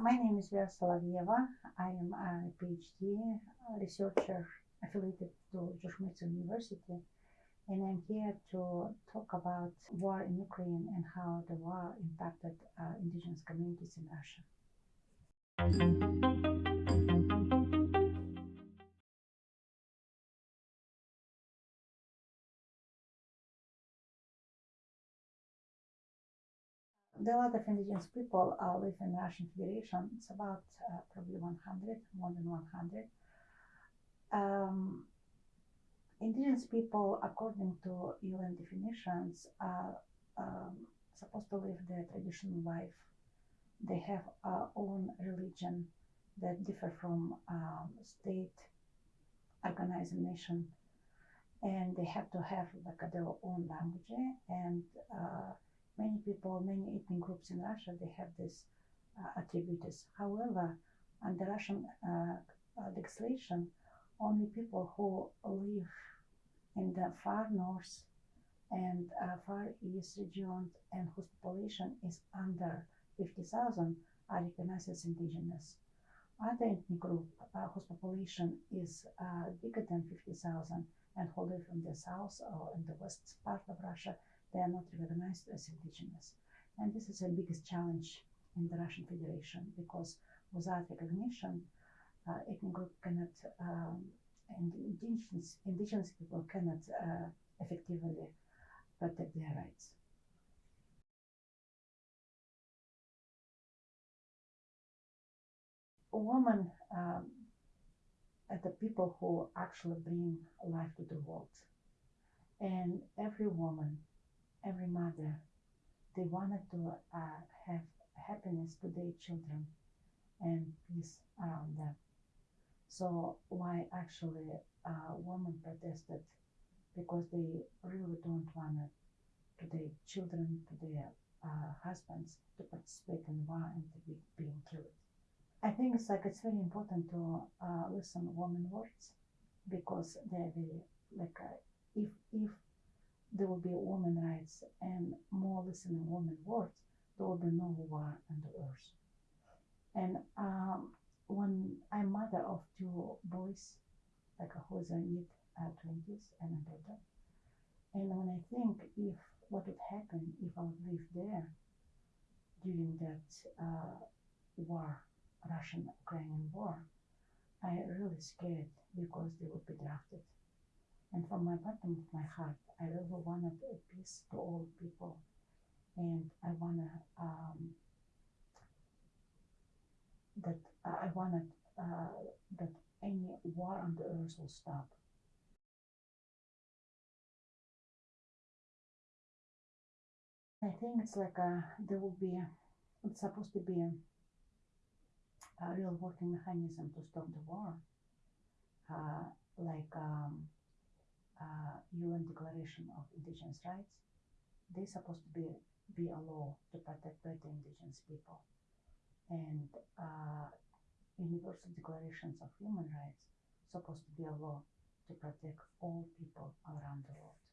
My name is Vera Solovyeva. I am a PhD researcher affiliated to George Mason University, and I'm here to talk about war in Ukraine and how the war impacted uh, indigenous communities in Russia. Lot of indigenous people uh, live in Russian Federation. It's about uh, probably 100, more than 100. Um, indigenous people, according to UN definitions, are um, supposed to live their traditional life. They have our own religion that differ from um, state organized nation, and they have to have like their own language and uh, many people, many ethnic groups in Russia, they have these uh, attributes. However, under Russian uh, uh, legislation, only people who live in the far north and uh, far east regions and whose population is under 50,000 are recognized as indigenous. Other ethnic group uh, whose population is uh, bigger than 50,000 and who live in the south or in the west part of Russia they are not recognized as indigenous. And this is the biggest challenge in the Russian Federation because without recognition, uh, ethnic group cannot, um, and indigenous, indigenous people cannot uh, effectively protect their rights. A woman um, are the people who actually bring life to the world. And every woman every mother, they wanted to uh, have happiness to their children and peace around them. So why actually uh, women protested because they really don't want to their children, to their uh, husbands to participate in war and to be being killed. I think it's like it's very important to uh, listen women words because they're very like uh, if if there will be women rights and more listening women words, there will be no war on the earth. And um, when I'm mother of two boys, like who is in mid twenties and a daughter, and when I think if what would happen if I would live there during that uh, war, Russian-Ukrainian war, I really scared because they would be drafted. And from my bottom of my heart, I really wanted a peace to all people, and I wanna um, that I wanted uh, that any war on the earth will stop. I think it's like a, there will be it's supposed to be a, a real working mechanism to stop the war, uh, like. Um, uh, UN Declaration of Indigenous Rights, they're supposed to be, be a law to protect better indigenous people. And uh, Universal Declarations of Human Rights supposed to be a law to protect all people around the world.